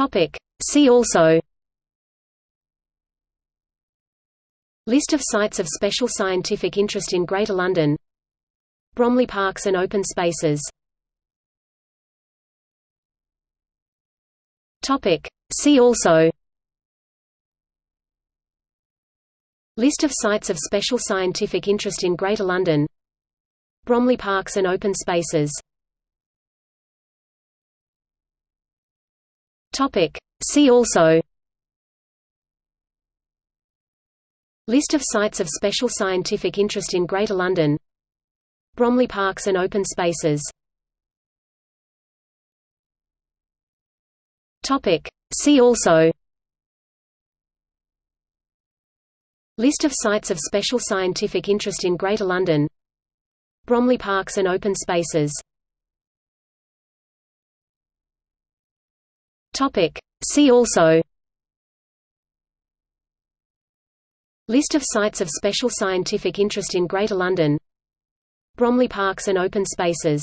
Topic. See also List of sites of special scientific interest in Greater London Bromley Parks and Open Spaces Topic. See also List of sites of special scientific interest in Greater London Bromley Parks and Open Spaces Topic. See also. List of sites of special scientific interest in Greater London. Bromley Parks and Open Spaces. Topic. See also. List of sites of special scientific interest in Greater London. Bromley Parks and Open Spaces Topic. See also List of sites of special scientific interest in Greater London Bromley Parks and Open Spaces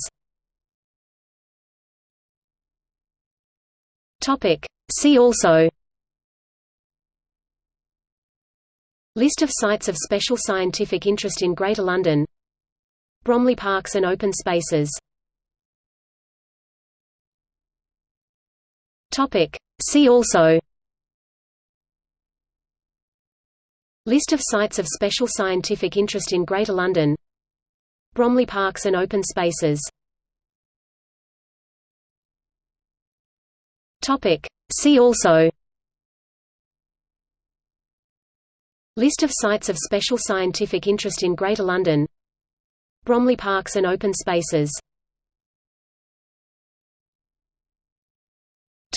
Topic. See also List of sites of special scientific interest in Greater London Bromley Parks and Open Spaces Topic. See also List of sites of special scientific interest in Greater London Bromley Parks and Open Spaces Topic. See also List of sites of special scientific interest in Greater London Bromley Parks and Open Spaces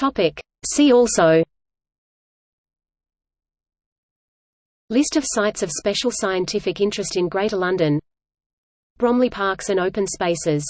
Topic. See also. List of sites of special scientific interest in Greater London. Bromley Parks and Open Spaces